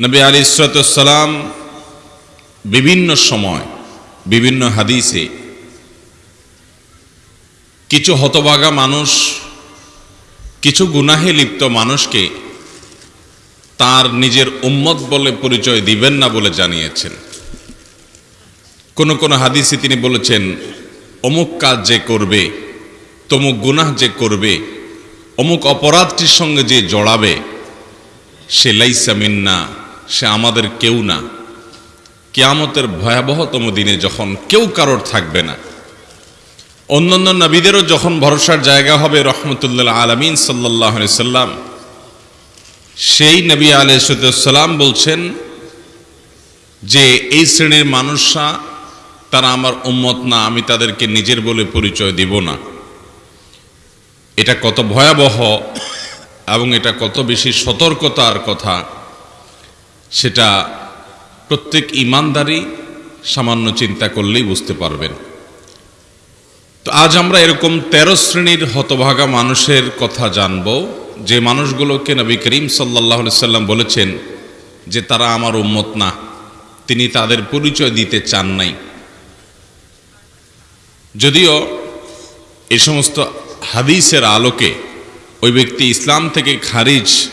নবী আলী ইসরাতাম বিভিন্ন সময়, বিভিন্ন হাদিসে কিছু হতভাগা মানুষ, কিছু গুনাহে লিপ্ত মানুষকে তার নিজের উম্মত বলে পরিচয় দিবেন না বলে জানিয়েছেন। কোন কোন হাদিসে তিনি বলেছেন, অমুক কাজ যে করবে, তমুক গুনাহ যে করবে, অমুক অপরাধটির সঙ্গে যে জড়াবে, সে লাইসা মিন্না। সে আমাদের কেউ না। কেয়ামতের ভয়াবহতম দিনে যখন কেউ কারোর থাকবে না। অন্যান্য নবীদেরও যখন ভরসার জায়গা হবে রহমতুল্লাহ আলমিন সাল্লাহ সাল্লাম, সেই নবী আলাইসাল্লাম বলছেন যে, এই শ্রেণির মানুষরা, তারা আমার উম্মত না, আমি তাদেরকে নিজের বলে পরিচয় দিব না। এটা কত ভয়াবহ এবং এটা কত বেশি সতর্কতার কথা। সেটা প্রত্যেক ইমানদারই সামান্য চিন্তা করলেই বুঝতে পারবেন। তো আজ আমরা এরকম তেরো শ্রেণির হতভাগা মানুষের কথা জানব, যে মানুষগুলোকে নবী করিম সাল্লাহ সাল্লাম বলেছেন যে তারা আমার উম্মত না, তিনি তাদের পরিচয় দিতে চান নাই। যদিও এ সমস্ত হাদিসের আলোকে ওই ব্যক্তি ইসলাম থেকে খারিজ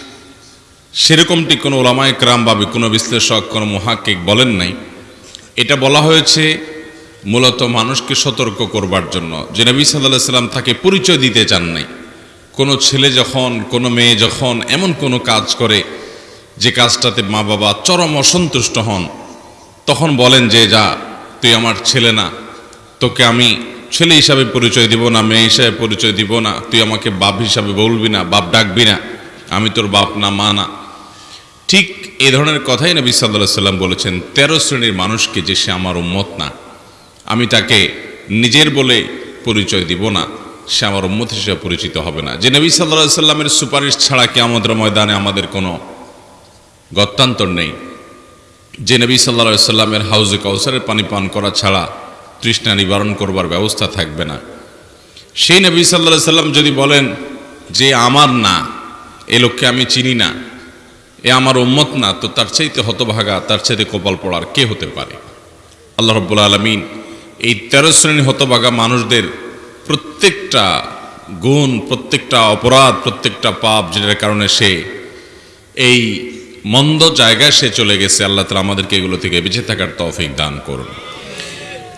সেরকমটি কোনো ওলামায় ক্রাম বা কোনো বিশ্লেষক, কোনো মহাকিক বলেন নাই। এটা বলা হয়েছে মূলত মানুষকে সতর্ক করবার জন্য। যে নবী সাল্লাহ সাল্লাম তাকে পরিচয় দিতে চান নাই। কোনো ছেলে যখন, কোনো মেয়ে যখন এমন কোনো কাজ করে যে কাজটাতে মা বাবা চরম অসন্তুষ্ট হন, তখন বলেন যে, যা, তুই আমার ছেলে না। তোকে আমি ছেলে হিসাবে পরিচয় দিব না, মেয়ে হিসাবে পরিচয় দিব না। তুই আমাকে বাপ হিসাবে বলবি না, বাপ ডাকবি না। আমি তোর বাপ না, মা না। ঠিক এ ধরনের কথাই নবী সাল্লাহ সাল্লাম বলেছেন, তেরো শ্রেণির মানুষকে যে সে আমার উম্মত না, আমি তাকে নিজের বলে পরিচয় দিব না, সে আমার উম্মত হিসেবে পরিচিত হবে না। যে নবী সাল্লাহ সাল্লামের সুপারিশ ছাড়া কি আমাদের ময়দানে আমাদের কোনো গত্যান্তর নেই। যে নবী সাল্লা সাল্লামের হাউজে কৌসারের পানি পান করা ছাড়া তৃষ্ণা নিবারণ করবার ব্যবস্থা থাকবে না। সেই নবী সাল্লা সাল্লাম যদি বলেন যে, আমার না, এ লোককে আমি চিনি না এ আমার উম্মত না, তো তার চাইতে হতভাগা, তার চাইতে কপাল পড়ার কে হতে পারে? আল্লাহ রব্বুল আলমিন এই তেরো শ্রেণি হতভাগা মানুষদের প্রত্যেকটা গুণ, প্রত্যেকটা অপরাধ, প্রত্যেকটা পাপ যেটার কারণে সে এই মন্দ জায়গায় সে চলে গেছে, আল্লাহ তালা আমাদেরকে এগুলো থেকে বেঁচে থাকার তৌফিক দান করুন।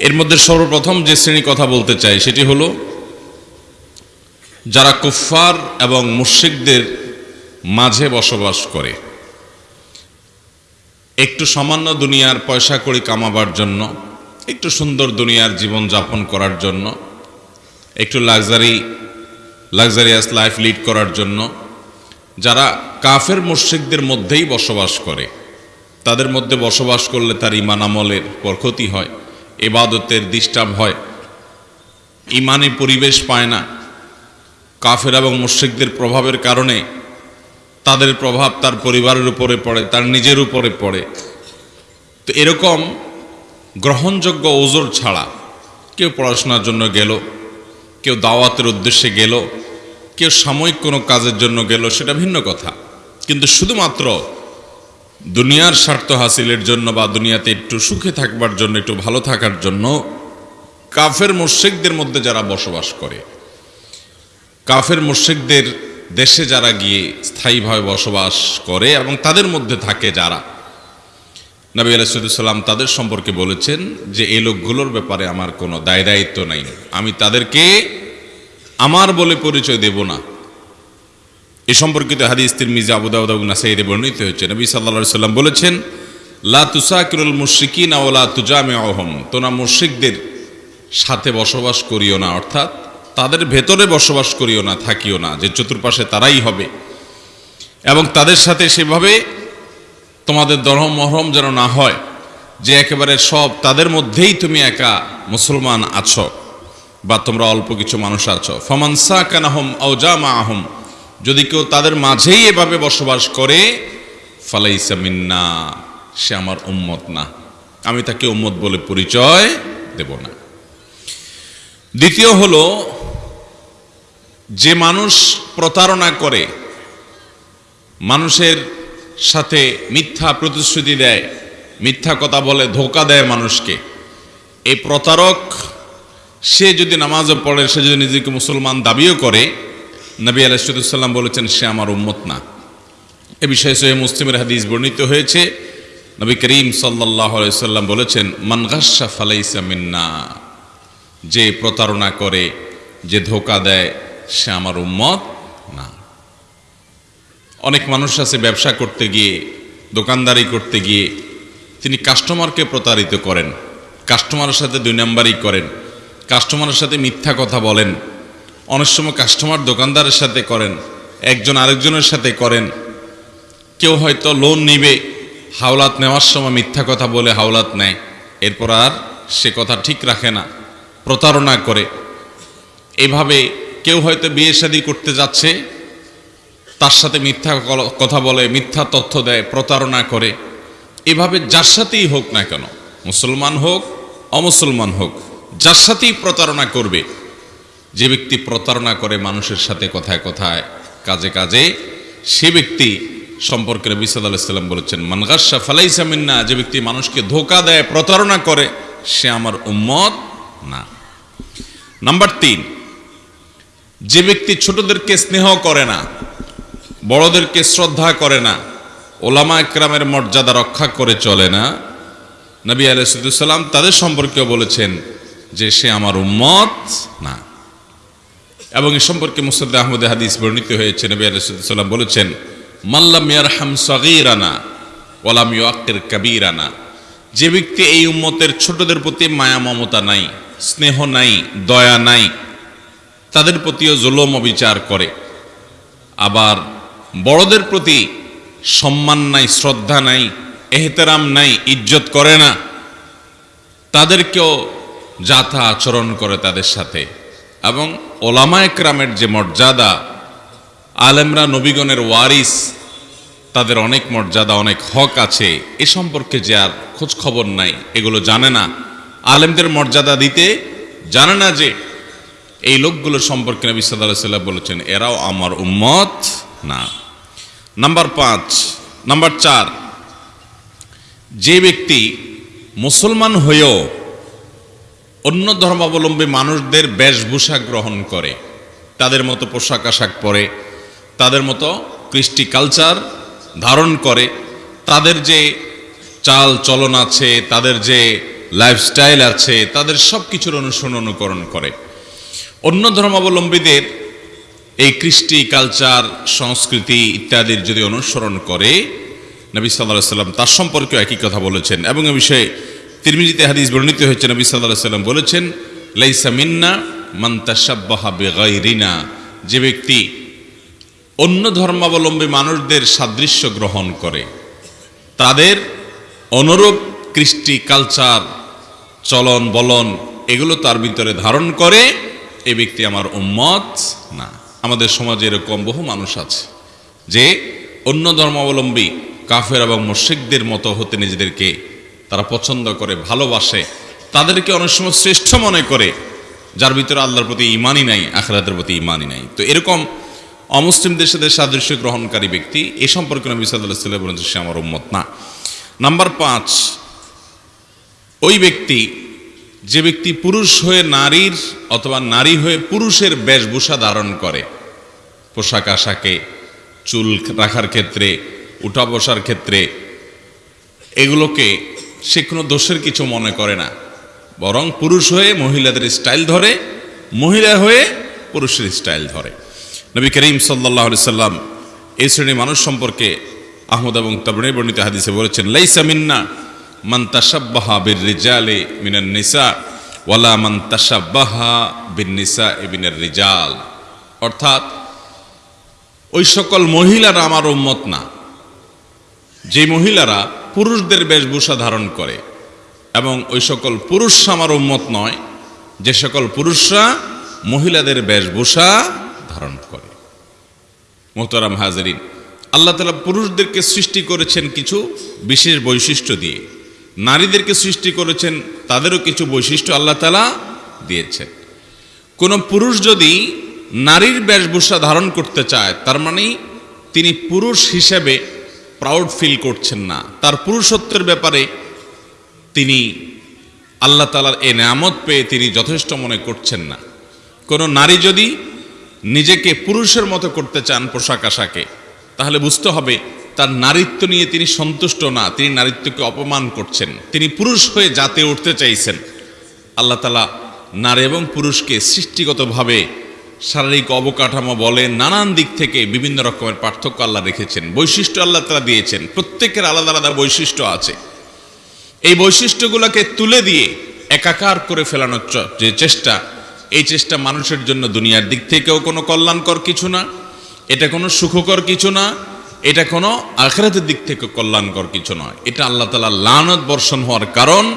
এর মধ্যে সর্বপ্রথম যে শ্রেণি কথা বলতে চাই, সেটি হলো যারা কুফফার এবং মুশ্রিকদের মাঝে বসবাস করে। একটু সামান্য দুনিয়ার পয়সা কড়ি কামাবার জন্য, একটু সুন্দর দুনিয়ার জীবন যাপন করার জন্য, একটু লাক্সারি, লাক্সারিয়াস লাইফ লিড করার জন্য, যারা কাফের মুশ্রিকদের মধ্যেই বসবাস করে, তাদের মধ্যে বসবাস করলে তার ইমান আমলের পর ক্ষতি হয় এবাদতের ডিস্টার্ব হয় ইমানে পরিবেশ পায় না। কাফের এবং মুশ্রিকদের প্রভাবের কারণে তাদের প্রভাব তার পরিবারের উপরে পড়ে, তার নিজের উপরে পড়ে। তো এরকম গ্রহণযোগ্য ওজোর ছাড়া কেউ পড়াশোনার জন্য গেল, কেউ দাওয়াতের উদ্দেশ্যে গেল, কেউ সাময়িক কোনো কাজের জন্য গেল, সেটা ভিন্ন কথা। কিন্তু শুধুমাত্র দুনিয়ার স্বার্থ হাসিলের জন্য বা দুনিয়াতে একটু সুখে থাকবার জন্য, একটু ভালো থাকার জন্য কাফের মুর্শিকদের মধ্যে যারা বসবাস করে, কাফের মুর্শিকদের দেশে যারা গিয়ে স্থায়ীভাবে বসবাস করে এবং তাদের মধ্যে থাকে যারা, নবী আলাইসাল্লাম তাদের সম্পর্কে বলেছেন যে এই লোকগুলোর ব্যাপারে আমার কোনো দায় দায়িত্ব নাই। আমি তাদেরকে আমার বলে পরিচয় দেব না। এ সম্পর্কিত হাদিস তিরমিজি আবুদাউদ্দিন নাসাইদে বর্ণিত হয়েছে। নবী সাল্লা সাল্লাম বলেছেন, লা তুসাকিরুল মুশরিকিন ওলা তুজামে অহম তোনা মুশরিকদের সাথে বসবাস করিও না, অর্থাৎ তাদের ভেতরে বসবাস করিও না, থাকিও না, যে চতুর্পাশে তারাই হবে। এবং তাদের সাথে সেভাবে তোমাদের দরহম মহরম যেন না হয়, যে একেবারে সব তাদের মধ্যেই তুমি একা মুসলমান আছো বা তোমরা অল্প কিছু মানুষ আছো। ফমানসা কানাহম আউজামা আহম যদি কেউ তাদের মাঝেই এভাবে বসবাস করে, ফালাইসা মিন্না, সে আমার উম্মত না। আমি তাকে উম্মত বলে পরিচয় দেব না। দ্বিতীয় হলো যে মানুষ প্রতারণা করে, মানুষের সাথে মিথ্যা প্রতিশ্রুতি দেয়, মিথ্যা কথা বলে, ধোকা দেয় মানুষকে, এই প্রতারক, সে যদি নামাজও পড়ে, সে যদি নিজেকে মুসলমান দাবিও করে, নবী আলাইসাল্লাম বলেছেন, সে আমার উম্মত না। এ বিষয়ে সোহে মুসলিমের হাদিস বর্ণিত হয়েছে। নবী করিম সাল্লাহ সাল্লাম বলেছেন মানগাসা ফালাইসা মিন্না যে প্রতারণা করে, যে ধোকা দেয় সে আমার উম্মত না। অনেক মানুষ আছে ব্যবসা করতে গিয়ে, দোকানদারি করতে গিয়ে, তিনি কাস্টমারকে প্রতারিত করেন, কাস্টমারের সাথে দুই নাম্বারই করেন, কাস্টমারের সাথে মিথ্যা কথা বলেন, অনেক সময় কাস্টমার দোকানদারের সাথে করেন, একজন আরেকজনের সাথে করেন। কেউ হয়তো লোন নিবে, হাওলাত নেওয়ার সময় মিথ্যা কথা বলে হাওলাত নেয়, এরপর আর সে কথা ঠিক রাখে না, প্রতারণা করে। এভাবে কেউ হয়তো বিয়ে শাদী করতে যাচ্ছে, তার সাথে মিথ্যা কথা বলে, মিথ্যা তথ্য দেয়, প্রতারণা করে। এভাবে যার সাথেই হোক না কেন, মুসলমান হোক, অমুসলমান হোক, যার সাথেই প্রতারণা করবে, যে ব্যক্তি প্রতারণা করে মানুষের সাথে কথায় কথায়, কাজে কাজে, সে ব্যক্তি সম্পর্কে নবী সাল্লাহ সাল্লাম বলেছেন মানগাসা ফালাইসা মিন্না যে ব্যক্তি মানুষকে ধোকা দেয়, প্রতারণা করে, সে আমার উম্মত না। নাম্বার তিন যে ব্যক্তি ছোটদেরকে স্নেহ করে না, বড়দেরকে শ্রদ্ধা করে না, ওলামা একরামের মর্যাদা রক্ষা করে চলে না, নবী আলাইসাল্লাম তাদের সম্পর্কেও বলেছেন যে সে আমার উম্মত না। এবং এ সম্পর্কে মুসদ্দ আহমদ হাদিস বর্ণিত হয়েছে। নবী আলাইসাল্লাম বলেছেন মাল্লাম ইয়ারহাম সগীরানা ওলাম ইয়াক্কির কাবীরানা। যে ব্যক্তি এই উম্মতের ছোটদের প্রতি মায়া, মমতা নাই, স্নেহ নাই, দয়া নাই তাদের প্রতিও জুলম বিচার করে। আবার বড়দের প্রতি সম্মান নাই, শ্রদ্ধা নাই, এহতেরাম নাই, ইজ্জত করে না। তাদেরকেও যাথা আচরণ করে তাদের সাথে। এবং ওলামা একরামের যে মর্যাদা, আলেমরা নবীগণের ওয়ারিস, তাদের অনেক মর্যাদা, অনেক হক আছে, এ সম্পর্কে যে আর খোঁজ খবর নাই, এগুলো জানে না। আলেমদের মর্যাদা দিতে জানে না যে এই লোকগুলো সম্পর্কে নবী সাল্লাহ বলেছেন, এরাও আমার উম্মত না। নাম্বার পাঁচ, নাম্বার চার, যে ব্যক্তি মুসলমান হয়েও অন্য ধর্মাবলম্বী মানুষদের বেশভূষা গ্রহণ করে, তাদের মতো পোশাক আশাক পরে, তাদের মতো কৃষ্টি কালচার ধারণ করে, তাদের যে চাল চলন আছে, তাদের যে লাইফস্টাইল আছে, তাদের সব কিছুর অনুসরণ অনুকরণ করে অন্য ধর্মাবলম্বীদের এই কৃষ্টি, কালচার, সংস্কৃতি ইত্যাদির যদি অনুসরণ করে, নবী সাল্লাহ সাল্লাম তার সম্পর্কেও একই কথা বলেছেন। এবং এ বিষয়ে তিরমিজিতে হাদিস বর্ণিত হয়েছে, নবী সাল্লাহ সাল্লাম বলেছেন, লাইসা মিন্না মান্তাসাব্বাহা বেগাইরিনা যে ব্যক্তি অন্য ধর্মাবলম্বী মানুষদের সাদৃশ্য গ্রহণ করে, তাদের অনুরূপ কৃষ্টি, কালচার, চলন, বলন এগুলো তার ভিতরে ধারণ করে এই ব্যক্তি আমার উম্মত? না। আমাদের সমাজে এরকম বহু মানুষ আছে যে অন্য ধর্মাবলম্বী কাফের এবং মুশ্রিকদের মতো হতে নিজেদেরকে তারা পছন্দ করে, ভালোবাসে। তাদেরকে অনেক সময় শ্রেষ্ঠ মনে করে, যার ভিতরে আল্লাহর প্রতি ইমানই নাই, আখরাতের প্রতি ইমানই নাই। তো এরকম অমুসলিমদের সাথে সাদৃশ্য গ্রহণকারী ব্যক্তি, এ সম্পর্কে নবী সাল্লাহ সে আমার উম্মত। না। নাম্বার পাঁচ, ওই ব্যক্তি যে ব্যক্তি পুরুষ হয়ে নারীর অথবা নারী হয়ে পুরুষের বেশভূষা ধারণ করে, পোশাক আশাকে, চুল রাখার ক্ষেত্রে, উঠা বসার ক্ষেত্রে, এগুলোকে সে কোনো দোষের কিছু মনে করে না। বরং পুরুষ হয়ে মহিলাদের স্টাইল ধরে, মহিলা হয়ে পুরুষের স্টাইল ধরে। নবী করিম সাল্লাহ সাল্লাম এই শ্রেণির মানুষ সম্পর্কে আহমদ এবং তবনে বর্ণিত হাদিসে বলেছেন, লাইসা মিন্না মান তাসাব্বাহা বির রিজালে মিনান নিসা ওয়ালা মান তাসাব্বাহা বিন নিসা ইবিনের রিজাল। অর্থাৎ, ওই সকল মহিলারা আমার উম্মত না। যে মহিলারা পুরুষদের বেশভূষা ধারণ করে এবং ওই সকল পুরুষ আমার উম্মত নয়, যে সকল পুরুষরা মহিলাদের বেশভূষা ধারণ করে। মোহতারাম হাজারিন, আল্লাহ তালা পুরুষদেরকে সৃষ্টি করেছেন কিছু বিশেষ বৈশিষ্ট্য দিয়ে। নারীদেরকে সৃষ্টি করেছেন, তাদেরও কিছু বৈশিষ্ট্য আল্লাহ তালা দিয়েছেন। কোনো পুরুষ যদি নারীর বেশভূষা ধারণ করতে চায়, তার মানে তিনি পুরুষ হিসেবে প্রাউড ফিল করছেন না। তার পুরুষত্বের ব্যাপারে তিনি আল্লাহ তালার এ নামত পেয়ে তিনি যথেষ্ট মনে করছেন না। কোনো নারী যদি নিজেকে পুরুষের মতো করতে চান পোশাক আশাকে, তাহলে বুঝতে হবে তার নারীত্ব নিয়ে তিনি সন্তুষ্ট না, তিনি নারীত্বকে অপমান করছেন। তিনি পুরুষ হয়ে জাতে উঠতে চাইছেন। আল্লাহ তালা নারী এবং পুরুষকে সৃষ্টিগতভাবে শারীরিক অবকাঠামো বলে নানান দিক থেকে বিভিন্ন রকমের পার্থক্য আল্লাহ রেখেছেন, বৈশিষ্ট্য আল্লাহ তালা দিয়েছেন, প্রত্যেকের আলাদা আলাদা বৈশিষ্ট্য আছে। এই বৈশিষ্ট্যগুলোকে তুলে দিয়ে একাকার করে ফেলানোর যে চেষ্টা, এই চেষ্টা মানুষের জন্য দুনিয়ার দিক থেকেও কোনো কল্যাণকর কিছু না, এটা কোনো সুখকর কিছু না এটা কোনো আখরাতের দিক থেকে কল্যাণকর কিছু নয়। এটা আল্লাহ তালা লানত বর্ষণ হওয়ার কারণ,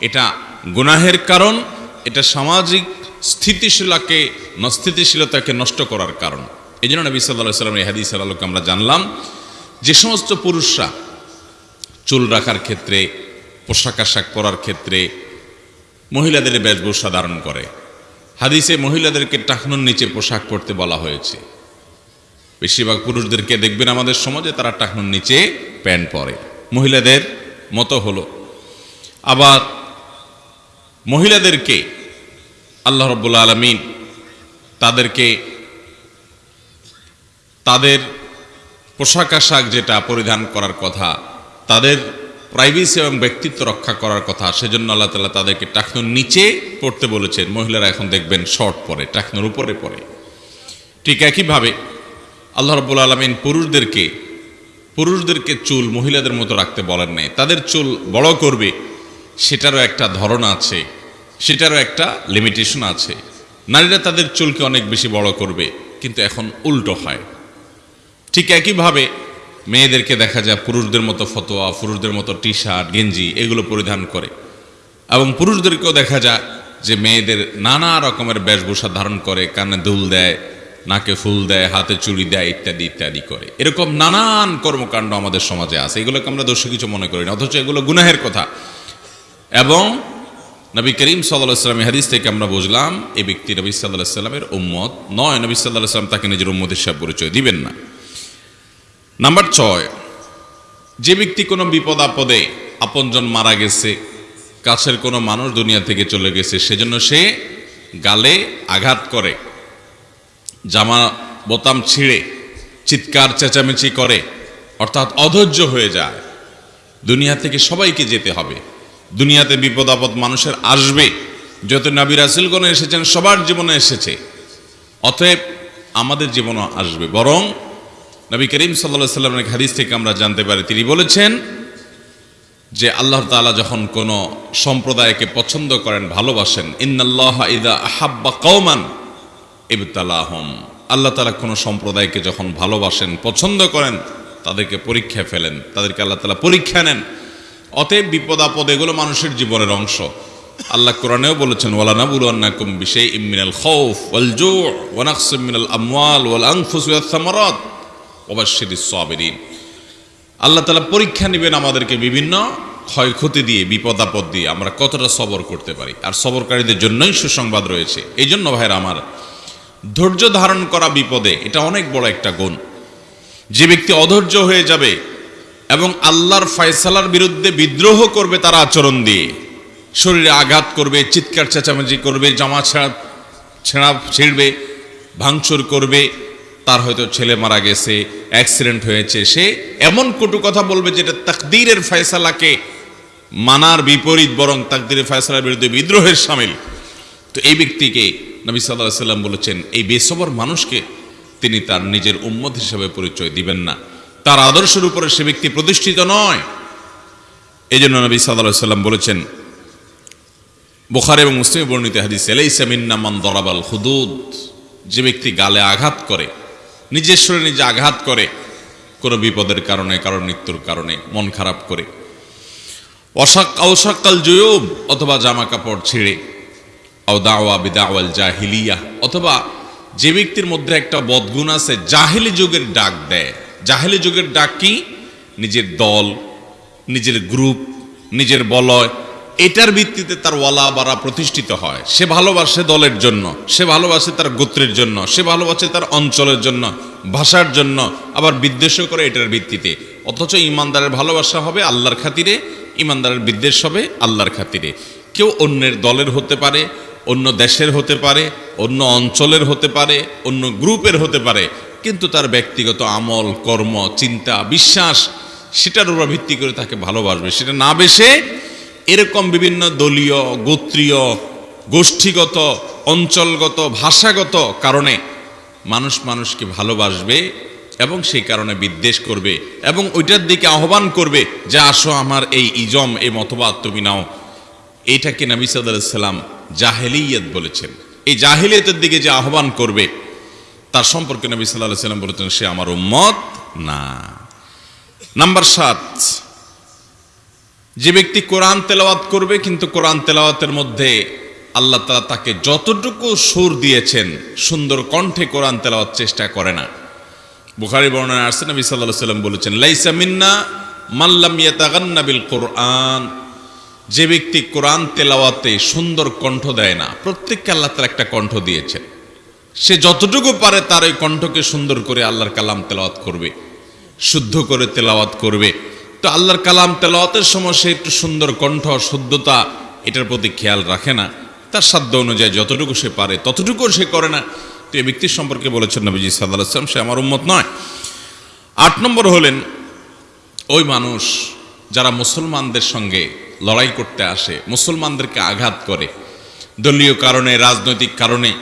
এটা গুনাহের কারণ, এটা সামাজিক স্থিতিশীলাকে স্থিতিশীলতাকে নষ্ট করার কারণ। এই জন্য নবী সাল্লাহ সাল্লাম এই হাদিসের আলোকে আমরা জানলাম যে সমস্ত পুরুষরা চুল রাখার ক্ষেত্রে, পোশাক আশাক পরার ক্ষেত্রে মহিলাদের বেশভূষা ধারণ করে। হাদিসে মহিলাদেরকে টাকনুর নিচে পোশাক পরতে বলা হয়েছে। বেশিরভাগ পুরুষদেরকে দেখবেন আমাদের সমাজে তারা টাকনুর নিচে প্যান্ট পরে। মহিলাদের মতো হলো। আবার মহিলাদেরকে আল্লাহ রব্বুল আলমিন তাদেরকে তাদের পোশাক আশাক যেটা পরিধান করার কথা, তাদের প্রাইভেসি এবং ব্যক্তিত্ব রক্ষা করার কথা, সেজন্য আল্লাহ তালা তাদেরকে টাকনুর নিচে পড়তে বলেছেন। মহিলারা এখন দেখবেন শর্ট পরে, টাকনুর উপরে পরে। ঠিক একইভাবে আল্লাহ রব্বুল আলমিন পুরুষদেরকে পুরুষদেরকে চুল মহিলাদের মতো রাখতে বলেন নাই। তাদের চুল বড় করবে, সেটারও একটা ধরন আছে, সেটারও একটা লিমিটেশন আছে। নারীরা তাদের চুলকে অনেক বেশি বড় করবে, কিন্তু এখন উল্টো হয়। ঠিক একইভাবে মেয়েদেরকে দেখা যায় পুরুষদের মতো ফতোয়া, পুরুষদের মতো টি শার্ট গেঞ্জি এগুলো পরিধান করে। এবং পুরুষদেরকেও দেখা যায় যে মেয়েদের নানা রকমের বেশভূষা ধারণ করে, কানে দুল দেয় নাকে ফুল দেয়, হাতে চুড়ি দেয়, ইত্যাদি ইত্যাদি করে। এরকম নানান কর্মকাণ্ড আমাদের সমাজে আছে। এগুলোকে আমরা দোষী কিছু মনে করি না, অথচ এগুলো গুনাহের কথা। এবং নবী করিম সাল্লাহ সাল্লামের হাদিস থেকে আমরা বুঝলাম, এই ব্যক্তি নবী সাল্লাহ সাল্লামের উম্মত নয়। নবী সাল্লাহ সাল্লাম তাকে নিজের উম্মতের হিসাব পরিচয় দিবেন না। নাম্বার ছয়, যে ব্যক্তি কোনো বিপদ আপদে আপনজন মারা গেছে, কাছের কোনো মানুষ দুনিয়া থেকে চলে গেছে, সেজন্য সে গালে আঘাত করে। জামা বোতাম ছিঁড়ে, চিৎকার, চেঁচামেচি করে, অর্থাৎ অধৈর্য হয়ে যায়। দুনিয়া থেকে সবাইকে যেতে হবে। দুনিয়াতে বিপদ আপদ মানুষের আসবে। যত নবী রাসুলগণ এসেছেন, সবার জীবনে এসেছে। অতএব আমাদের জীবনও আসবে। বরং নবী করিম সাল্লা সাল্লামের হাদিস থেকে আমরা জানতে পারি, তিনি বলেছেন যে আল্লাহ তাআলা যখন কোনো সম্প্রদায়কে পছন্দ করেন, ভালোবাসেন, ইন্নাল্লাহ ইদা আহাব্বা কৌমান ইবতালাহম। আল্লাহ তালা কোনো সম্প্রদায়কে যখন ভালোবাসেন, পছন্দ করেন, তাদেরকে পরীক্ষা ফেলেন, তাদেরকে আল্লাহ তালা পরীক্ষা নেন। অতএব বিপদ আপদ এগুলো মানুষের জীবনের অংশ। আল্লাহ কোরআনেও বলেছেন ওয়ালা নাবুল আন্নাকুম বিশাই ইমিনাল খৌফ ওয়াল জু ওয়ানাকস মিনাল আমওয়াল ওয়াল সামারাত ওয়াবাশশিরিস সাবিরিন। আল্লাহ তালা পরীক্ষা নেবেন আমাদেরকে বিভিন্ন ক্ষয়ক্ষতি দিয়ে বিপদ আপদ দিয়ে। আমরা কতটা সবর করতে পারি? আর সবরকারীদের জন্যই সুসংবাদ রয়েছে। এই জন্য ভাইরা আমার ধৈর্য ধারণ করা বিপদে, এটা অনেক বড় একটা গুণ। যে ব্যক্তি অধৈর্য হয়ে যাবে এবং আল্লাহর ফয়সালার বিরুদ্ধে বিদ্রোহ করবে তার আচরণ দিয়ে, শরীরে আঘাত করবে, চিৎকার চেঁচামেচি করবে, জামা ছেঁড়া ছেঁড়া ছিঁড়বে, ভাঙচুর করবে, তার হয়তো ছেলে মারা গেছে অ্যাক্সিডেন্ট হয়েছে, সে এমন কটু কথা বলবে যেটা তাকদীরের ফয়সালাকে মানার বিপরীত, বরং তাকদীরের ফয়সালার বিরুদ্ধে বিদ্রোহের সামিল। তো এই ব্যক্তিকে নবী সাল্লাহ সাল্লাম বলেছেন, এই বেসবর মানুষকে তিনি তার নিজের উম্মত হিসাবে পরিচয় দিবেন না। তার আদর্শের উপরে সে ব্যক্তি প্রতিষ্ঠিত নয়। এই জন্য নবী সাল্লাহ সাল্লাম বলেছেন, বোখার এবং মুসলিম বর্ণিত হাদিস এলাইসামিন্নামান দরাবাল হুদুদ। যে ব্যক্তি গালে আঘাত করে, নিজের শরীরে নিজে আঘাত করে, কোনো বিপদের কারণে কারণ মৃত্যুর কারণে মন খারাপ করে। অশাক অশাক্কাল জয়ব অথবা জামা কাপড় ছিঁড়ে আও দাওয়া বিদাওয়াল জাহিলিয়া। অথবা যে ব্যক্তির মধ্যে একটা বদগুণ আছে, জাহেলি যুগের ডাক দেয়। জাহেলি যুগের ডাক কি? নিজের দল, নিজের গ্রুপ, নিজের বলয়। এটার ভিত্তিতে তার ওয়ালা বাড়া প্রতিষ্ঠিত হয়। সে ভালোবাসে দলের জন্য, সে ভালোবাসে তার গোত্রের জন্য, সে ভালোবাসে তার অঞ্চলের জন্য, ভাষার জন্য, আবার বিদ্বেষও করে এটার ভিত্তিতে। অথচ ইমানদারের ভালোবাসা হবে আল্লাহর খাতিরে, ইমানদারের বিদ্বেষ হবে আল্লাহর খাতিরে। কেউ অন্যের দলের হতে পারে অন্য দেশের হতে পারে, অন্য অঞ্চলের হতে পারে, অন্য গ্রুপের হতে পারে, কিন্তু তার ব্যক্তিগত আমল, কর্ম, চিন্তা, বিশ্বাস, সেটার উপর ভিত্তি করে তাকে ভালোবাসবে। সেটা না বেশে এরকম বিভিন্ন দলীয়, গোত্রীয়, গোষ্ঠীগত, অঞ্চলগত, ভাষাগত কারণে মানুষ মানুষকে ভালোবাসবে এবং সেই কারণে বিদ্বেষ করবে এবং ওইটার দিকে আহ্বান করবে যে, আসো আমার এই ইজম, এই মতবাদ তুমি নাও। এইটাকে নবী সাল্লাম জাহেলিয়ত বলেছেন। এই জাহেলিয়তের দিকে যে আহ্বান করবে, তার সম্পর্কে নবী সাল্লাহ সাল্লাম বলেছেন, সে আমার উম্মত না। নাম্বার সাত, যে ব্যক্তি কোরআন তেলাওয়াত করবে, কিন্তু কোরআন তেলাওয়াতের মধ্যে আল্লাহ তালা তাকে যতটুকু সুর দিয়েছেন, সুন্দর কণ্ঠে কোরআন তেলাওয়াত চেষ্টা করে না। বুখারি বর্ণনা আসছে, নবী সাল্লাহ সাল্লাম বলেছেন, লাইসা মিন্না মাল্লাম ইয়াতাগান্না বিল কোরআন। যে ব্যক্তি কোরআন তেলাওয়াতে সুন্দর কণ্ঠ দেয় না, প্রত্যেককে আল্লাহ তার একটা কণ্ঠ দিয়েছেন। সে যতটুকু পারে তার ওই কণ্ঠকে সুন্দর করে আল্লাহর কালাম তেলাওয়াত করবে, শুদ্ধ করে তেলাওয়াত করবে। তো আল্লাহর কালাম তেলাওয়াতের সময় সে একটু সুন্দর কণ্ঠ, শুদ্ধতা, এটার প্রতি খেয়াল রাখে না। তার সাধ্য অনুযায়ী যতটুকু সে পারে ততটুকু সে করে না। তো এই ব্যক্তির সম্পর্কে বলেছেন নবীজি সাল্লাহ আসলাম সে আমার উম্মত নয়। আট নম্বর হলেন, ওই মানুষ যারা মুসলমানদের সঙ্গে লড়াই করতে আসে, মুসলমানদেরকে আঘাত করে। দলীয় কারণে, রাজনৈতিক কারণে,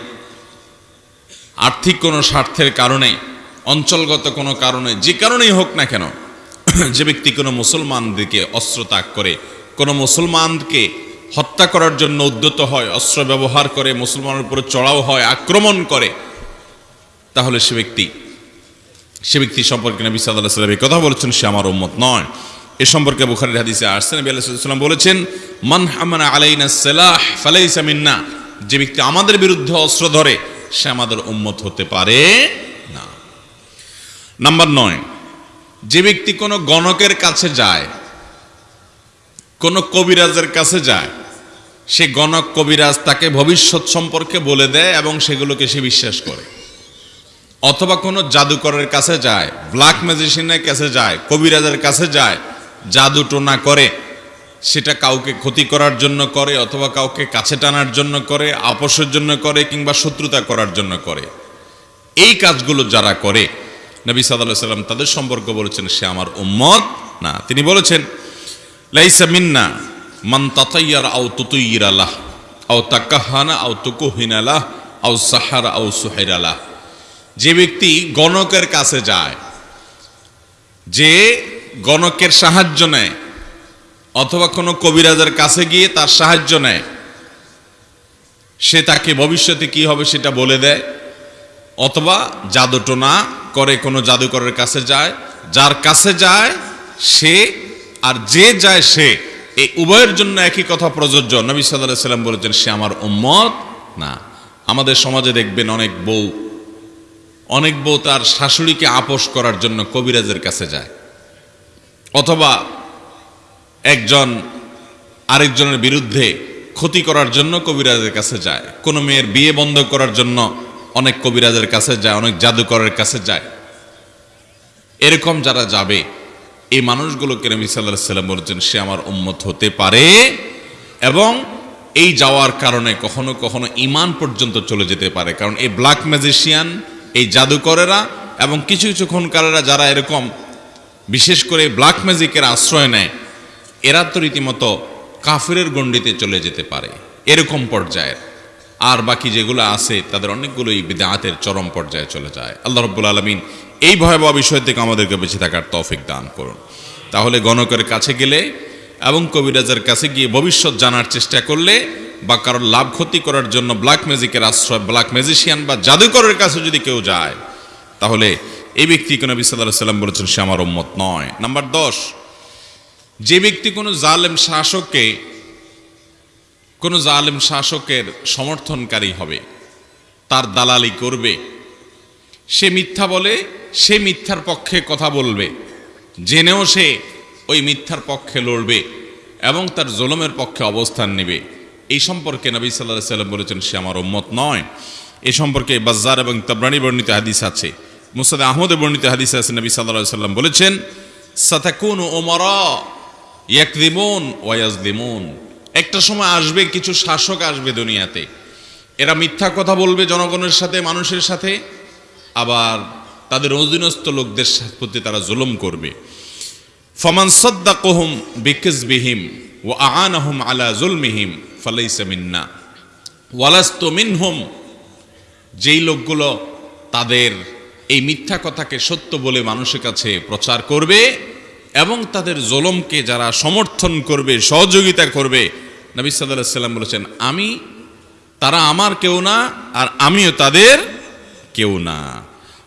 আর্থিক কোনো স্বার্থের কারণে, অঞ্চলগত কোনো কারণে, যে কারণেই হোক না কেন, যে ব্যক্তি কোনো মুসলমানদেরকে অস্ত্র ত্যাগ করে, কোনো মুসলমানকে হত্যা করার জন্য উদ্যত হয়, অস্ত্র ব্যবহার করে, মুসলমানের উপরে চড়াও হয়, আক্রমণ করে, তাহলে সে ব্যক্তি সে ব্যক্তি সম্পর্কে নবী সাল্লাহ সাল্লাম কথা বলেছেন, সে আমার উম্মত নয়। এ সম্পর্কে বুখারির হাদিসে আসছে, নবী আলাইসাল্লাম বলেছেন, মান হামানা আলাইনা সালাহ ফালাইসা মিন্না। যে ব্যক্তি আমাদের বিরুদ্ধে অস্ত্র ধরে, সে আমাদের উম্মত হতে পারে না। নাম্বার নয়, যে ব্যক্তি কোনো গণকের কাছে যায়, কোন কবিরাজের কাছে যায়, সে গণক, কবিরাজ তাকে ভবিষ্যৎ সম্পর্কে বলে দেয় এবং সেগুলোকে সে বিশ্বাস করে। অথবা কোনো জাদুকরের কাছে যায়, ব্ল্যাক ম্যাজিশিয়ানের কাছে যায়, কবিরাজের কাছে যায় জাদু টোনা করে, সেটা কাউকে ক্ষতি করার জন্য করে, অথবা কাউকে কাছে টানার জন্য করে, আপোষের জন্য করে, কিংবা শত্রুতা করার জন্য করে। এই কাজগুলো যারা করে, নবী সাল্লাহ সাল্লাম তাদের সম্পর্ক বলেছেন, সে আমার উম্মত না। তিনি বলেছেন, লাইসা মিন্না মান তাতাইয়ার আও তুতুইর আলাহ আও তাকাহানা আও তুকুহিন আলাহ আও সাহারা আও সুহের আলাহ যে ব্যক্তি গণকের কাছে যায়, যে গণকের সাহায্য নেয়, অথবা কোনো কবিরাজের কাছে গিয়ে তার সাহায্য নেয়। সে তাকে ভবিষ্যতে কি হবে সেটা বলে দেয়, অথবা জাদুটোনা করে কোনো জাদুকরের কাছে যায়, যার কাছে যায় সে, আর যে যায় সে এই উভয়ের জন্য একই কথা প্রযোজ্য। নবী সাল্লাহ সাল্লাম বলেছেন, সে আমার উম্মত না। আমাদের সমাজে দেখবেন অনেক বউ অনেক বউ তার শাশুড়িকে আপোষ করার জন্য কবিরাজের কাছে যায়। অথবা একজন আরেকজনের বিরুদ্ধে ক্ষতি করার জন্য কবিরাজের কাছে যায়। কোনো মেয়ের বিয়ে বন্ধ করার জন্য অনেক কবিরাজের কাছে যায়, অনেক জাদুকরের কাছে যায়। এরকম যারা যাবে, এই মানুষগুলোকে নবী সাল্লাম বলছেন, সে আমার উম্মত হতে পারে এবং এই যাওয়ার কারণে কখনো কখনো ইমান পর্যন্ত চলে যেতে পারে। কারণ এই ব্ল্যাক ম্যাজিশিয়ান এই জাদুকরেরা এবং কিছু কিছু খুনকারেরা যারা এরকম বিশেষ করে ব্ল্যাক ম্যাজিকের আশ্রয় নেয়, এরা তো রীতিমতো কাফিরের গণ্ডিতে চলে যেতে পারে, এরকম পর্যায়ের। আর বাকি যেগুলো আছে, তাদের অনেকগুলোই বিদাতের চরম পর্যায়ে চলে যায়। আল্লাহ রব্বুল আলমিন এই ভয়াবহ বিষয় থেকে আমাদেরকে বেঁচে থাকার তৌফিক দান করুন। তাহলে গণকের কাছে গেলে এবং কবিরাজের কাছে গিয়ে ভবিষ্যৎ জানার চেষ্টা করলে বা কারোর লাভ ক্ষতি করার জন্য ব্ল্যাক ম্যাজিকের আশ্রয় ব্ল্যাক ম্যাজিশিয়ান বা জাদুকরের কাছে যদি কেউ যায়, তাহলে এই ব্যক্তি কোনো বিসাল্লাহ সাল্লাম বলেছেন, সে আমার উম্মত নয়। নাম্বার দশ, যে ব্যক্তি কোনো জালেম শাসককে, কোনো জালেম শাসকের সমর্থনকারী হবে, তার দালালি করবে, সে মিথ্যা বলে, সে মিথ্যার পক্ষে কথা বলবে, জেনেও সে ওই মিথ্যার পক্ষে লড়বে এবং তার জোলমের পক্ষে অবস্থান নেবে। এই সম্পর্কে নবী সাল্লাহ সাল্লাম বলেছেন, সে আমার উম্মত নয়। এ সম্পর্কে বাজ্জার এবং তাবরানি বর্ণিত হাদিস আছে। মুসাদ আহমদে বর্ণিত হাদিস আছে, নবী সাল্লাহ সাল্লাম বলেছেন, সাতাকুন ওমরা ইয়াকদিমুন ওয়াজদিমুন একটা সময় আসবে, কিছু শাসক আসবে দুনিয়াতে। এরা মিথ্যা কথা বলবে জনগণের সাথে, মানুষের সাথে, আবার তাদের অধীনস্থ লোকদের প্রতি তারা জুলুম করবে। ফমান সদ্দাকহুম বিকিজবিহিম ও আআনাহুম আলা জুলমিহিম ফালাইসা মিন্না। ওয়ালাস্তু মিনহুম। যেই লোকগুলো তাদের এই মিথ্যা কথাকে সত্য বলে মানুষের কাছে প্রচার করবে এবং তাদের জলমকে যারা সমর্থন করবে, সহযোগিতা করবে, নবী সাল্লাহ সাল্লাম বলেছেন, আমি, তারা আমার কেউ না আর আমিও তাদের কেউ না।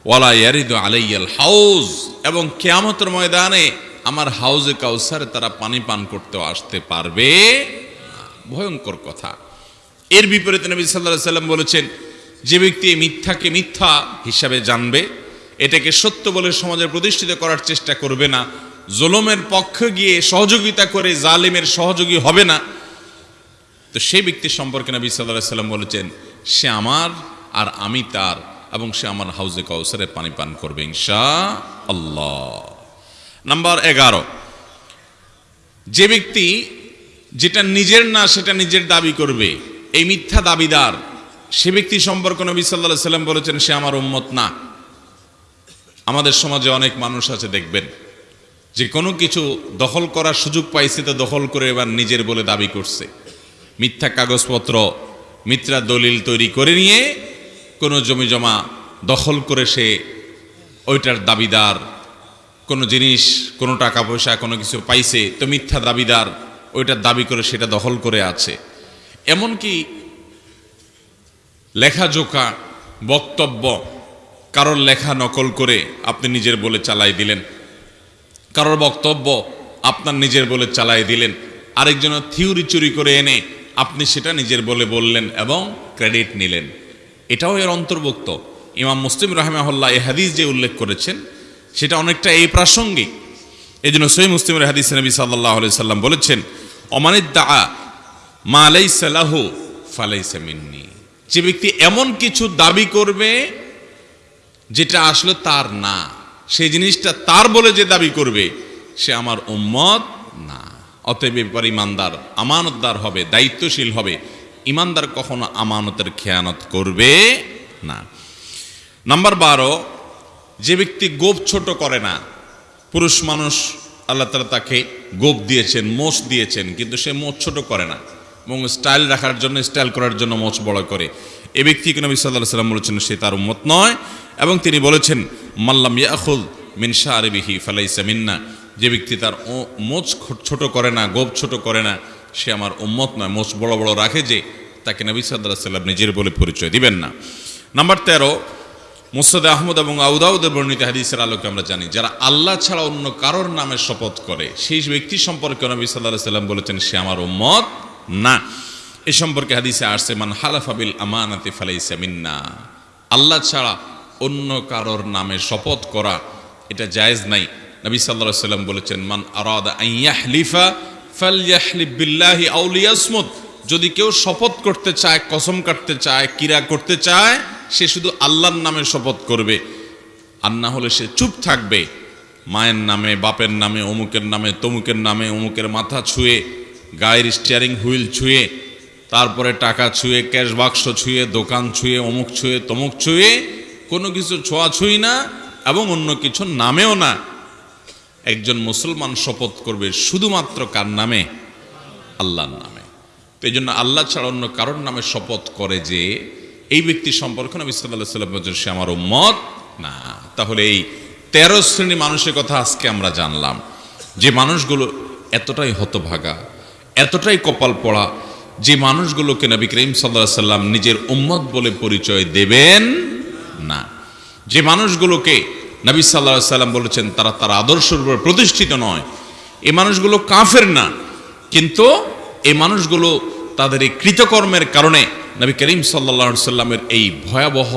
ওয়ালা ইয়ারিদ আলাইয়াল হাউজ এবং কেয়ামতের ময়দানে আমার হাউজে কাউসারে তারা পানি পান করতে আসতে পারবে ভয়ঙ্কর কথা। এর বিপরীতে নবী সাল্লাহ সাল্লাম বলেছেন যে ব্যক্তি মিথ্যাকে মিথ্যা হিসাবে জানবে, এটাকে সত্য বলে সমাজে প্রতিষ্ঠিত করার চেষ্টা করবে না, জোলমের পক্ষে গিয়ে সহযোগিতা করে জালিমের সহযোগী হবে না। তো সেই ব্যক্তি সম্পর্কে নবী সাল্লাহ সাল্লাম বলেছেন, সে আমার আর আমি তার এবং সে আমার হাউজে কাউসারে পানি পান করবে ইনশা আল্লাহ নাম্বার এগারো, যে ব্যক্তি যেটা নিজের না সেটা নিজের দাবি করবে, এই মিথ্যা দাবিদার সে ব্যক্তি সম্পর্কে নবী সাল্লাহ সাল্লাম বলেছেন, সে আমার উম্মত না। আমাদের সমাজে অনেক মানুষ আছে, দেখবেন, যে কোনো কিছু দখল করার সুযোগ পাইছে তো দখল করে এবার নিজের বলে দাবি করছে। মিথ্যা কাগজপত্র, মিথ্যা দলিল তৈরি করে নিয়ে কোনো জমি জমা দখল করে সে ওইটার দাবিদার, কোনো জিনিস, কোনো টাকা পয়সা, কোনো কিছু পাইছে তো মিথ্যা দাবিদার ওইটার দাবি করে সেটা দখল করে আছে। এমনকি লেখাজোকা বক্তব্য, কারোর লেখা নকল করে আপনি নিজের বলে চালাই দিলেন। কারোর বক্তব্য আপনার নিজের বলে চালাই দিলেন। আরেকজনের থিওরি চুরি করে এনে আপনি সেটা নিজের বলে বললেন এবং ক্রেডিট নিলেন। এটাও এর অন্তর্ভুক্ত। ইমাম মুসলিম রাহমাহুল্লাহ এই হাদিস যে উল্লেখ করেছেন, সেটা অনেকটা এই প্রাসঙ্গিক। এই জন্য সই মুসলিমের হাদিস নবী সাল্লাহ সাল্লাম বলেছেন অমানিদ দা মা আলাইসালাহু ফালাইসা মিন্নি। যে ব্যক্তি এমন কিছু দাবি করবে, যেটা আসলে তার না। সেই জিনিসটা তার বলে যে দাবি করবে, সে আমার উম্মত না। অতএব এবার ইমানদার আমানতদার হবে, দায়িত্বশীল হবে। ইমানদার কখনো আমানতের খেয়ানত করবে না। নাম্বার বারো, যে ব্যক্তি গোপ ছোট করে না, পুরুষ মানুষ আল্লাহ তালা তাকে গোপ দিয়েছেন, মোষ দিয়েছেন, কিন্তু সে মোচ ছোট করে না। এবং স্টাইল রাখার জন্য স্টাইল করার জন্য মোচ বড় করে। এ ব্যক্তিকে নবী সাল্লাহ সাল্লাম বলেছেন, সে তার উম্মত নয়। এবং তিনি বলেছেন মাল্লাম ইয়াখুল মিনসা আরবিহি ফালাইসা মিন্না। যে ব্যক্তি তার মোচ ছোট করে না, গোপ ছোট করে না, সে আমার উম্মত নয়। মোচ বড় বড় রাখে যে, তাকে নবী সাল্লাহ সাল্লাম নিজের বলে পরিচয় দিবেন না। নাম্বার তেরো মুসাদ আহমদ এবং আউদাউদের বর্ণিত হাদিসের আলোকে আমরা জানি, যারা আল্লাহ ছাড়া অন্য কারোর নামে শপথ করে, সেই ব্যক্তি সম্পর্কে নবী সাল্লাহ সাল্লাম বলেছেন, সে আমার উম্মত না। এ সম্পর্কে হাদিসে আসছে, মান হালাফাবিল আমানাতে ফালাইসা মিন্না। আল্লাহ ছাড়া অন্য কারোর নামে শপথ করা এটা জায়েজ নাই। নবী সাল্লাহ সাল্লাম বলেছেন, মান আরাদা আইয়াহলিফা ফালইয়াহলিফ বিল্লাহি আউলিয়াসমুত যদি কেউ শপথ করতে চায়, কসম কাটতে চায়, কিরা করতে চায়, সে শুধু আল্লাহর নামে শপথ করবে। আর না হলে সে চুপ থাকবে, মায়ের নামে, বাপের নামে, অমুকের নামে, তমুকের নামে, অমুকের মাথা ছুঁয়ে গায়ের স্টিয়ারিং হুইল ছুঁয়ে, তারপরে টাকা ছুঁয়ে ক্যাশ বাক্স ছুঁয়ে, দোকান ছুঁয়ে, অমুক ছুঁয়ে, তমুক ছুঁয়ে, কোনো কিছু ছোঁয়া ছুঁই না এবং অন্য কিছু নামেও না। একজন মুসলমান শপথ করবে শুধুমাত্র কার নামে? আল্লাহর নামে। তো এই জন্য আল্লাহ ছাড়া অন্য কারোর নামে শপথ করে যে এই ব্যক্তি সম্পর্কে নবী সাল্লাহ সাল্লাম সে আমার উম্মত না। তাহলে এই তেরো শ্রেণি মানুষের কথা আজকে আমরা জানলাম। যে মানুষগুলো এতটাই হতভাগা এতটাই কপাল পড়া যে মানুষগুলোকে নবী করিম সাল্লাহ সাল্লাম নিজের উম্মত বলে পরিচয় দেবেন না। যে মানুষগুলোকে নবী সাল্লাহ সাল্লাম বলেছেন, তারা তার আদর্শের উপর প্রতিষ্ঠিত নয়। এ মানুষগুলো কাফের না, কিন্তু এই মানুষগুলো তাদের এই কৃতকর্মের কারণে নবী করিম সাল্লা সাল্লামের এই ভয়াবহ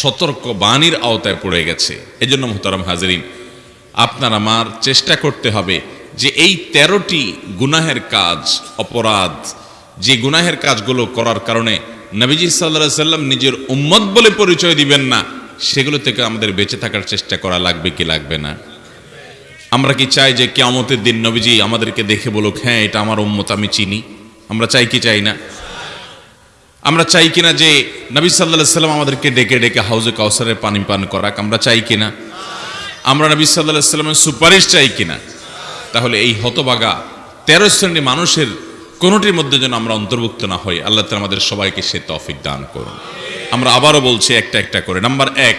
সতর্ক বাণীর আওতায় পড়ে গেছে। এজন্য মোহতারাম হাজরিন, আপনার আমার চেষ্টা করতে হবে যে এই তেরোটি গুনাহের কাজ, অপরাধ, যে গুনাহের কাজগুলো করার কারণে নবীজি সাল্লাহ সাল্লাম নিজের উম্মত বলে পরিচয় দিবেন না, সেগুলো থেকে আমাদের বেঁচে থাকার চেষ্টা করা লাগবে কি লাগবে না? আমরা কি চাই যে কেয়ামতের দিন নবীজি আমাদেরকে দেখে বলুক হ্যাঁ এটা আমার উম্মত, আমি চিনি। আমরা চাই কি চাই না? আমরা চাই কিনা যে নবী সাল্লাহ সাল্লাম আমাদেরকে ডেকে ডেকে হাউজে কাউসারে পানি পান করাক, আমরা চাই কিনা আমরা নবী সাল্লাহ সাল্লামের সুপারিশ চাই কিনা তাহলে এই হতবাগা তেরো শ্রেণি মানুষের কোনোটির মধ্যে যেন আমরা অন্তর্ভুক্ত না হই। আল্লাহ তালা আমাদের সবাইকে সে তফিক দান করুন। আমরা আবারও বলছি একটা একটা করে। নাম্বার এক,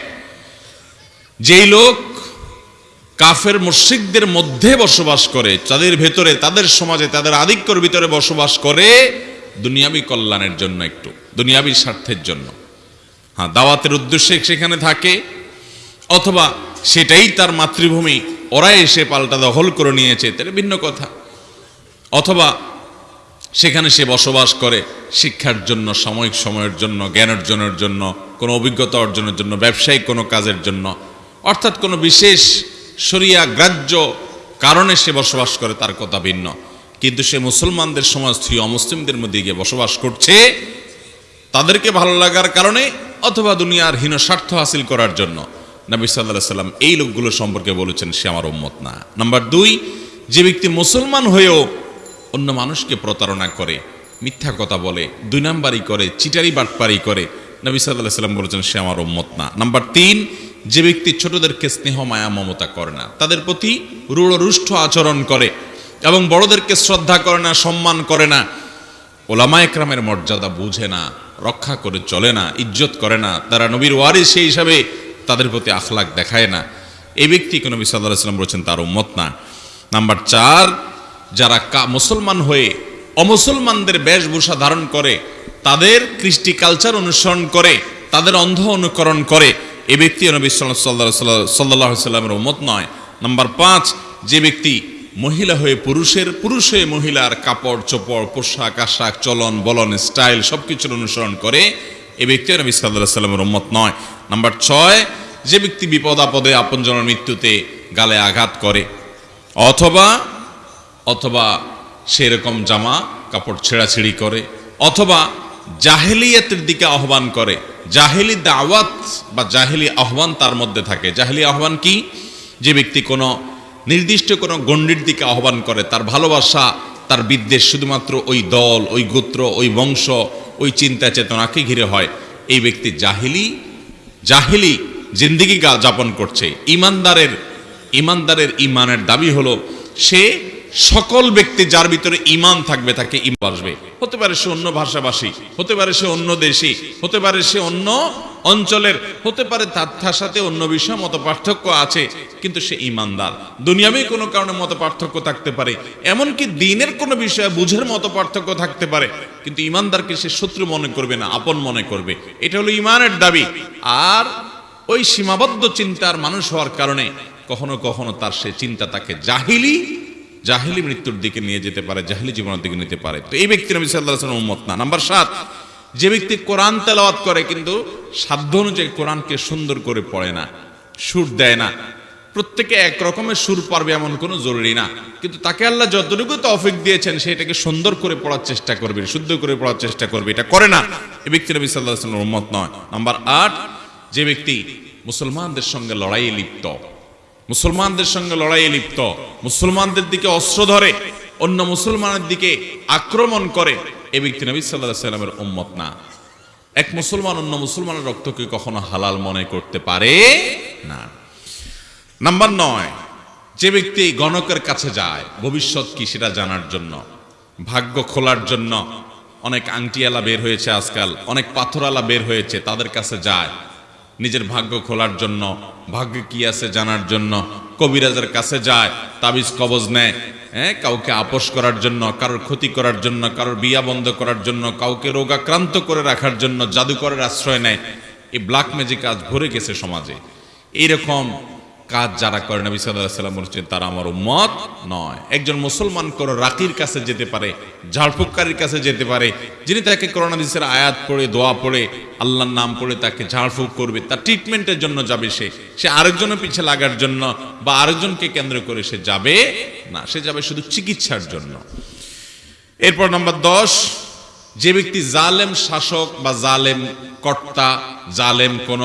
যেই লোক কাফের মুশরিকদের মধ্যে বসবাস করে তাদের ভেতরে, তাদের সমাজে, তাদের আধিক্যর ভিতরে বসবাস করে, দুনিয়াবি কল্যাণের জন্য একটু, দুনিয়াবি স্বার্থের জন্য। হ্যাঁ দাওয়াতের উদ্দেশ্যে সেখানে থাকে, অথবা সেটাই তার মাতৃভূমি। ওরা এসে পাল্টা দখল করে নিয়েছে তাহলে ভিন্ন কথা। অথবা সেখানে সে বসবাস করে শিক্ষার জন্য, সাময়িক সময়ের জন্য জ্ঞান অর্জনের জন্য, কোনো অভিজ্ঞতা অর্জনের জন্য, ব্যবসায়িক কোনো কাজের জন্য। অর্থাৎ কোনো বিশেষ সরিয়া গ্রাহ্য কারণে সে বসবাস করে, তার কথা ভিন্ন। কিন্তু সে মুসলমানদের সমাজ থেকে অমুসলিমদের মধ্যে গিয়ে বসবাস করছে তাদেরকে ভালো লাগার কারণে অথবা দুনিয়ার হীন স্বার্থ হাসিল করার জন্য। নবী সাল্লাহ সাল্লাম এই লোকগুলো সম্পর্কে বলেছেন, সে আমার উম্মত না। নাম্বার দুই, যে ব্যক্তি মুসলমান হয়েও অন্য মানুষকে প্রতারণা করে, মিথ্যা কথা বলে, দুই নাম্বারই করে, চিটারি বাটপারি করে, নবী সাল্লাহ সাল্লাম বলেছেন, সে আমার উম্মত না। নাম্বার তিন, যে ব্যক্তি ছোটদেরকে স্নেহ, মায়া, মমতা করে না, তাদের প্রতি রূঢ়, রুষ্ট আচরণ করে এবং বড়দেরকে শ্রদ্ধা করে না, সম্মান করে না, ওলামা একরামের মর্যাদা বুঝে না, রক্ষা করে চলে না, ইজ্জত করে না, তারা নবীর ওয়ারিস সেই হিসাবে তাদের প্রতি আখলাক দেখায় না। এই ব্যক্তি নবী সাল্লাহ সাল্লাম বলেছেন, তার উম্মত না। নাম্বার চার, যারা মুসলমান হয়ে অমুসলমানদের বেশভূষা ধারণ করে, তাদের কৃষ্টি কালচার অনুসরণ করে, তাদের অন্ধ অনুকরণ করে, এ ব্যক্তি নবী সাল্লাহ সাল্লামের উম্মত নয়। নাম্বার পাঁচ, যে ব্যক্তি মহিলা হয়ে পুরুষের, পুরুষ হয়ে মহিলার কাপড়, চোপড়, পোশাক, আশাক, চলন, বলন, স্টাইল সব কিছুর অনুসরণ করে এ ব্যক্তি নবী সাল্লাহ সাল্লামের উম্মত নয়। নাম্বার ছয়, যে ব্যক্তি বিপদ আপদে আপনজনের মৃত্যুতে গালে আঘাত করে, অথবা অথবা সেরকম জামা কাপড় ছেঁড়াছিড়ি করে, অথবা জাহেলিয়াতের দিকে আহ্বান করে, জাহেলি দাওয়াত বা জাহেলি আহ্বান তার মধ্যে থাকে। জাহেলি আহ্বান কি? যে ব্যক্তি কোনো নির্দিষ্ট কোনো গণ্ডির দিকে আহ্বান করে, তার ভালোবাসা, তার বিদ্বেষ শুধুমাত্র ওই দল, ওই গোত্র, ওই বংশ ওই চিন্তা চেতনাকে ঘিরে হয়। এই ব্যক্তি জাহিলি জাহিলি জিন্দিগি যাপন করছে। ইমানদারের ইমানদারের ইমানের দাবি হলো, সে সকল ব্যক্তি যার ভিতরে ইমান থাকবে তাকে ইমান আসবে হতে পারে সে অন্য ভাষাভাষী, হতে পারে সে অন্য দেশি, হতে পারে সে অন্য অঞ্চলের, হতে পারে তার সাথে অন্য বিষয়ে মত পার্থক্য আছে, কিন্তু সে ইমানদার। দুনিয়াবে কোনো কারণে মত পার্থক্য থাকতে পারে। এমনকি দিনের কোনো বিষয়ে বুঝের মতো পার্থক্য থাকতে পারে, কিন্তু ইমানদারকে সে শত্রু মনে করবে না, আপন মনে করবে। এটা হলো ইমানের দাবি। আর ওই সীমাবদ্ধ চিন্তার মানুষ হওয়ার কারণে কখনো কখনো তার সে চিন্তা তাকে জাহিলি জাহিলি মৃত্যুর দিকে নিয়ে যেতে পারে, জাহিলি জীবনের দিকে নিতে পারে। তো এই ব্যক্তি নবী সাল্লাহ উম্মত না। নাম্বার সাত যে ব্যক্তি কোরআন তেলাওয়াত করে কিন্তু সাধ্য অনুযায়ী কোরআনকে সুন্দর করে পড়ে না, সুর দেয় না। প্রত্যেকে এক রকমের সুর পারবে এমন কোনো জরুরি না। কিন্তু তাকে আল্লাহ যতটুকু তৌফিক দিয়েছেন সেটাকে সুন্দর করে পড়ার চেষ্টা করবে, শুদ্ধ করে পড়ার চেষ্টা করবে। এটা করে না। এই ব্যক্তি নবী সাল্লাহ উম্মত নয়। নাম্বার আট, যে ব্যক্তি মুসলমানদের সঙ্গে লড়াইয়ে লিপ্ত, মুসলমানদের সঙ্গে লড়াইয়ে লিপ্ত, মুসলমানদের দিকে অস্ত্র ধরে, অন্য মুসলমানের দিকে আক্রমণ করে এ ব্যক্তি নবী সাল্লাহ সাল্লামের উম্মত না। এক মুসলমান অন্য মুসলমানের রক্তকে কখনো হালাল মনে করতে পারে না। নাম্বার নয়, যে ব্যক্তি গণকের কাছে যায়, ভবিষ্যৎ কি সেটা জানার জন্য, ভাগ্য খোলার জন্য, অনেক আংটিয়ালা বের হয়েছে আজকাল, অনেক পাথরালা বের হয়েছে, তাদের কাছে যায়, নিজের ভাগ্য খোলার জন্য, ভাগ্য কি আছে জানার জন্য, কবিরাজের কাছে যায়, তাবিজ কবজ নেয় হ্যাঁ কাউকে আপোষ করার জন্য, কারোর ক্ষতি করার জন্য, কারোর বিয়া বন্ধ করার জন্য, কাউকে রোগাক্রান্ত করে রাখার জন্য জাদুকরের আশ্রয় নেয়। এই ব্ল্যাক ম্যাজিক আজ ভরে গেছে সমাজে। এইরকম কাজ যারা করে, নবী সাল্লাহ সাল্লাম বলছেন, তারা আমার উম্মত নয়। একজন মুসলমান কোন রাকির কাছে যেতে পারে, ঝাড়ফুককারীর কাছে যেতে পারে, যিনি তাকে করোনা দিসের আয়াত পড়ে, দোয়া পড়ে, আল্লাহর নাম পড়ে তাকে ঝাড়ফুক করবে, তার ট্রিটমেন্টের জন্য যাবে সে। সে আরেকজনের পিছে লাগার জন্য বা আরেকজনকে কেন্দ্র করে সে যাবে না, সে যাবে শুধু চিকিৎসার জন্য। এরপর নাম্বার দশ, যে ব্যক্তি জালেম শাসক বা জালেম কর্তা, জালেম কোন,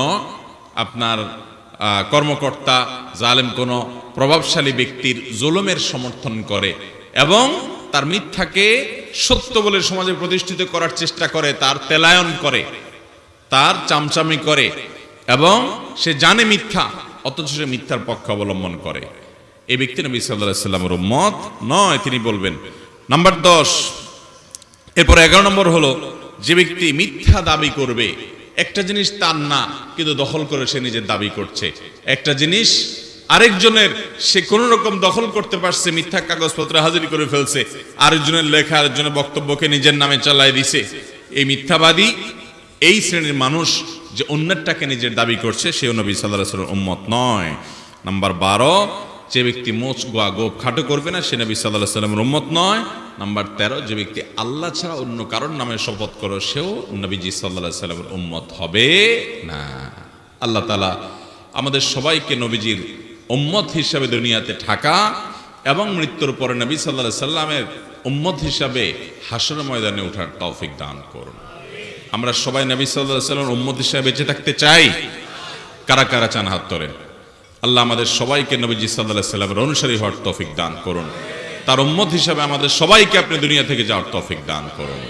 আপনার কর্মকর্তা, জালেম কোনো প্রভাবশালী ব্যক্তির জুলুমের সমর্থন করে এবং তার মিথ্যাকে সত্য বলে সমাজে প্রতিষ্ঠিত করার চেষ্টা করে, তার তেলায়ন করে, তার চামচামি করে এবং সে জানে মিথ্যা, অথচ সে মিথ্যার পক্ষ অবলম্বন করে। এই ব্যক্তি নবী সাল্লাহ সাল্লামের মত নয়, তিনি বলবেন। নাম্বার দশ, এরপর এগারো নম্বর হলো, যে ব্যক্তি মিথ্যা দাবি করবে একটা জিনিস তার না, কিন্তু দখল করে সে নিজের দাবি করছে। একটা জিনিস আরেকজনের, সে কোন রকম দখল করতে পারছে, মিথ্যা কাগজপত্র হাজির করে ফেলছে, আরেকজনের লেখা, আরেকজনের বক্তব্যকে নিজের নামে চালাই দিছে। এই মিথ্যাবাদী এই শ্রেণির মানুষ যে অন্যেরটাকে নিজের দাবি করছে সে নবী সাল্লাহ উম্মত নয়। নাম্বার বারো, যে ব্যক্তি মোচ গোয়া গোপ খাটো করবে না, সে নবী সাল্লাহ সাল্লামের উম্মত নয়। নাম্বার তেরো, যে ব্যক্তি আল্লাহ ছাড়া অন্য কারোর নামে শপথ করো, সেও নবীজি সাল্লাহ সাল্লামের উম্মত হবে না। আল্লাহ তালা আমাদের সবাইকে নবীজির উম্মত হিসাবে দুনিয়াতে ঠাকা এবং মৃত্যুর পরে নবী সাল্লাহ সাল্লামের উম্মত হিসাবে হাসর ময়দানে ওঠার তৌফিক দান করুন। আমরা সবাই নবী সাল্লাহ সাল্লাম উম্মত হিসাবে বেঁচে থাকতে চাই। কারা কারা চান হাত তোলেন? আল্লাহ আমাদের সবাইকে নবীজি সাল্লাহ সাল্লামের অনুসারী হওয়ার তৌফিক দান করুন। তার উম্মত হিসাবে আমাদের সবাইকে আপনি দুনিয়া থেকে যাওয়ার তফিক দান করুন।